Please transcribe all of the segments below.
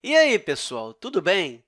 E aí, pessoal, tudo bem?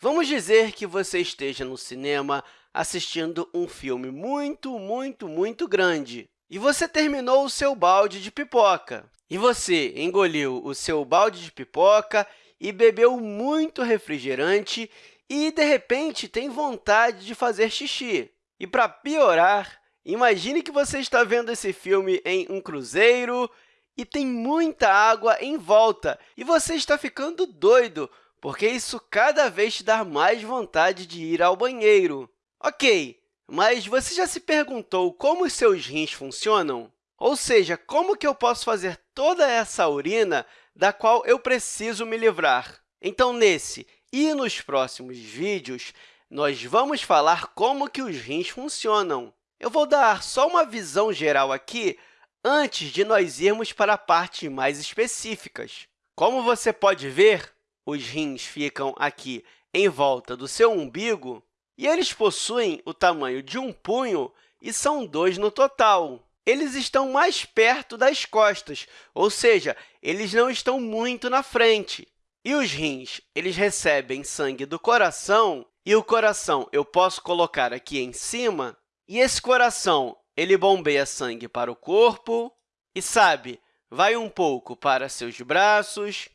Vamos dizer que você esteja no cinema assistindo um filme muito, muito, muito grande e você terminou o seu balde de pipoca. E você engoliu o seu balde de pipoca e bebeu muito refrigerante e, de repente, tem vontade de fazer xixi. E, para piorar, imagine que você está vendo esse filme em um cruzeiro e tem muita água em volta, e você está ficando doido, porque isso cada vez te dá mais vontade de ir ao banheiro. Ok, mas você já se perguntou como os seus rins funcionam? Ou seja, como que eu posso fazer toda essa urina da qual eu preciso me livrar? Então, nesse e nos próximos vídeos, nós vamos falar como que os rins funcionam. Eu vou dar só uma visão geral aqui antes de nós irmos para partes mais específicas. Como você pode ver, os rins ficam aqui em volta do seu umbigo e eles possuem o tamanho de um punho e são dois no total. Eles estão mais perto das costas, ou seja, eles não estão muito na frente. E os rins eles recebem sangue do coração, e o coração eu posso colocar aqui em cima, e esse coração ele bombeia sangue para o corpo e, sabe, vai um pouco para seus braços,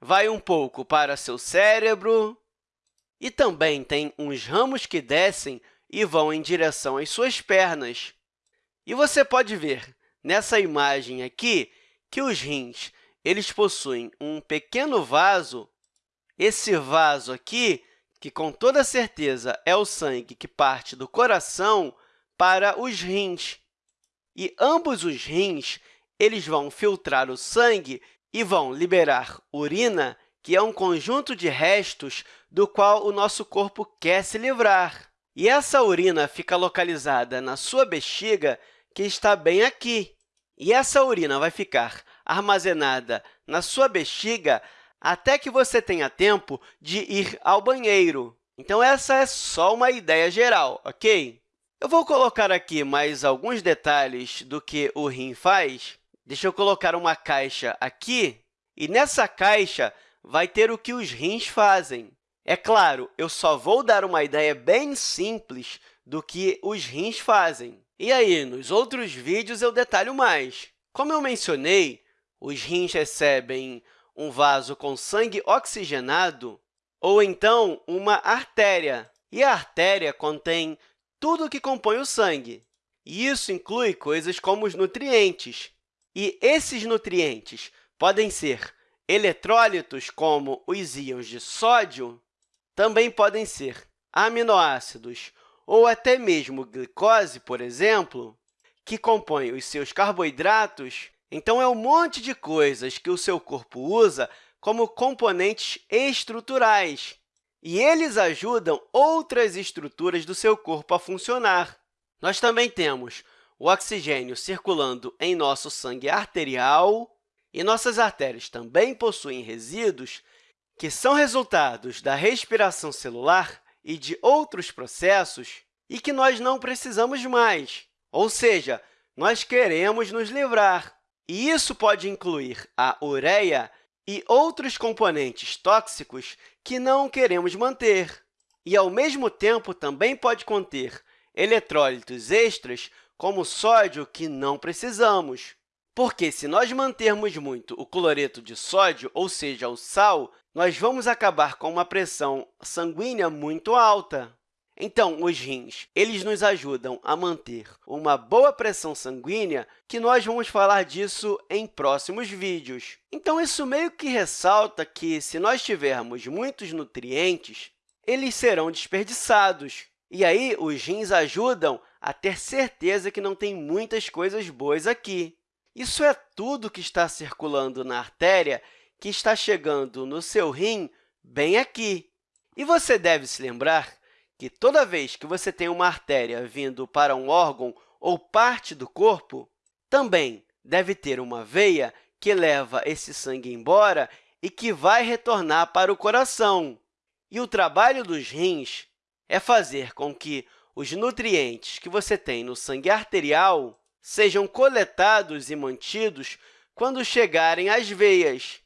vai um pouco para seu cérebro e também tem uns ramos que descem e vão em direção às suas pernas. E você pode ver nessa imagem aqui que os rins eles possuem um pequeno vaso. Esse vaso aqui, que com toda certeza é o sangue que parte do coração, para os rins. E ambos os rins eles vão filtrar o sangue e vão liberar urina, que é um conjunto de restos do qual o nosso corpo quer se livrar. E essa urina fica localizada na sua bexiga, que está bem aqui. E essa urina vai ficar armazenada na sua bexiga até que você tenha tempo de ir ao banheiro. Então, essa é só uma ideia geral, ok? Eu vou colocar aqui mais alguns detalhes do que o rim faz. Deixa eu colocar uma caixa aqui, e nessa caixa vai ter o que os rins fazem. É claro, eu só vou dar uma ideia bem simples do que os rins fazem. E aí, nos outros vídeos, eu detalho mais. Como eu mencionei, os rins recebem um vaso com sangue oxigenado ou então uma artéria. E a artéria contém tudo o que compõe o sangue. E isso inclui coisas como os nutrientes. E esses nutrientes podem ser eletrólitos, como os íons de sódio, também podem ser aminoácidos ou até mesmo glicose, por exemplo, que compõem os seus carboidratos. Então, é um monte de coisas que o seu corpo usa como componentes estruturais e eles ajudam outras estruturas do seu corpo a funcionar. Nós também temos o oxigênio circulando em nosso sangue arterial, e nossas artérias também possuem resíduos que são resultados da respiração celular e de outros processos e que nós não precisamos mais, ou seja, nós queremos nos livrar. E isso pode incluir a ureia e outros componentes tóxicos que não queremos manter. E, ao mesmo tempo, também pode conter eletrólitos extras, como sódio, que não precisamos. Porque, se nós mantermos muito o cloreto de sódio, ou seja, o sal, nós vamos acabar com uma pressão sanguínea muito alta. Então, os rins eles nos ajudam a manter uma boa pressão sanguínea, que nós vamos falar disso em próximos vídeos. Então, isso meio que ressalta que, se nós tivermos muitos nutrientes, eles serão desperdiçados. E aí, os rins ajudam a ter certeza que não tem muitas coisas boas aqui. Isso é tudo que está circulando na artéria que está chegando no seu rim bem aqui. E você deve se lembrar que toda vez que você tem uma artéria vindo para um órgão ou parte do corpo, também deve ter uma veia que leva esse sangue embora e que vai retornar para o coração. E o trabalho dos rins é fazer com que os nutrientes que você tem no sangue arterial sejam coletados e mantidos quando chegarem às veias.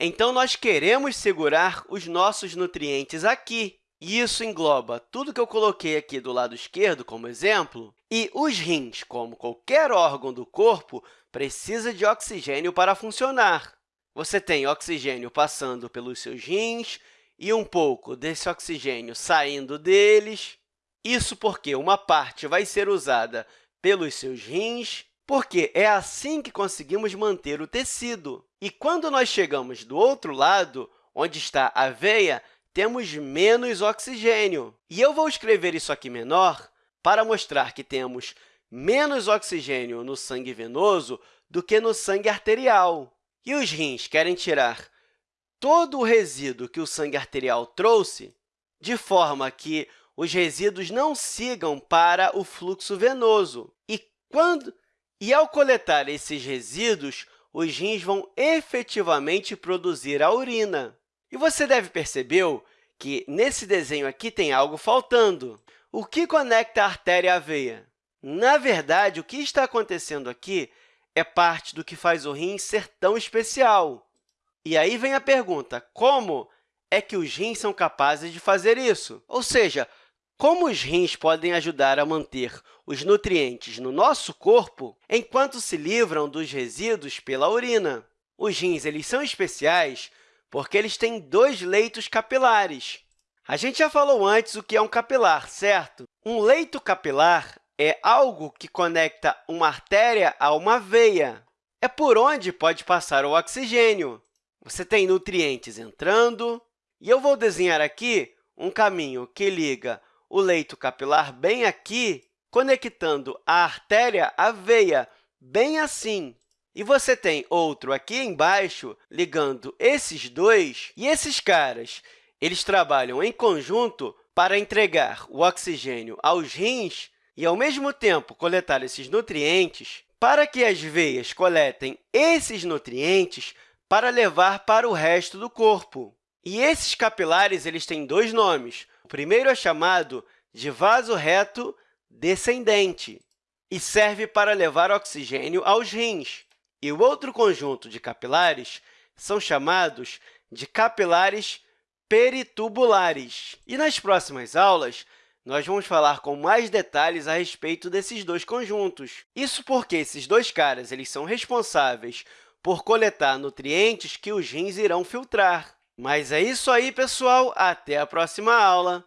Então, nós queremos segurar os nossos nutrientes aqui. E isso engloba tudo que eu coloquei aqui do lado esquerdo como exemplo, e os rins, como qualquer órgão do corpo, precisa de oxigênio para funcionar. Você tem oxigênio passando pelos seus rins e um pouco desse oxigênio saindo deles. Isso porque uma parte vai ser usada pelos seus rins, porque é assim que conseguimos manter o tecido. E quando nós chegamos do outro lado, onde está a veia, temos menos oxigênio. E eu vou escrever isso aqui menor para mostrar que temos menos oxigênio no sangue venoso do que no sangue arterial. E os rins querem tirar todo o resíduo que o sangue arterial trouxe, de forma que os resíduos não sigam para o fluxo venoso. E, quando... e ao coletar esses resíduos, os rins vão efetivamente produzir a urina. E você deve perceber que nesse desenho aqui tem algo faltando. O que conecta a artéria à veia? Na verdade, o que está acontecendo aqui é parte do que faz o rim ser tão especial. E aí vem a pergunta, como é que os rins são capazes de fazer isso? Ou seja, como os rins podem ajudar a manter os nutrientes no nosso corpo enquanto se livram dos resíduos pela urina? Os rins eles são especiais porque eles têm dois leitos capilares. A gente já falou antes o que é um capilar, certo? Um leito capilar é algo que conecta uma artéria a uma veia. É por onde pode passar o oxigênio. Você tem nutrientes entrando, e eu vou desenhar aqui um caminho que liga o leito capilar bem aqui, conectando a artéria à veia, bem assim. E você tem outro aqui embaixo ligando esses dois, e esses caras eles trabalham em conjunto para entregar o oxigênio aos rins e, ao mesmo tempo, coletar esses nutrientes para que as veias coletem esses nutrientes para levar para o resto do corpo. E esses capilares eles têm dois nomes. O primeiro é chamado de vaso reto descendente e serve para levar oxigênio aos rins. E o outro conjunto de capilares são chamados de capilares peritubulares. E nas próximas aulas, nós vamos falar com mais detalhes a respeito desses dois conjuntos. Isso porque esses dois caras eles são responsáveis por coletar nutrientes que os rins irão filtrar. Mas é isso aí, pessoal! Até a próxima aula!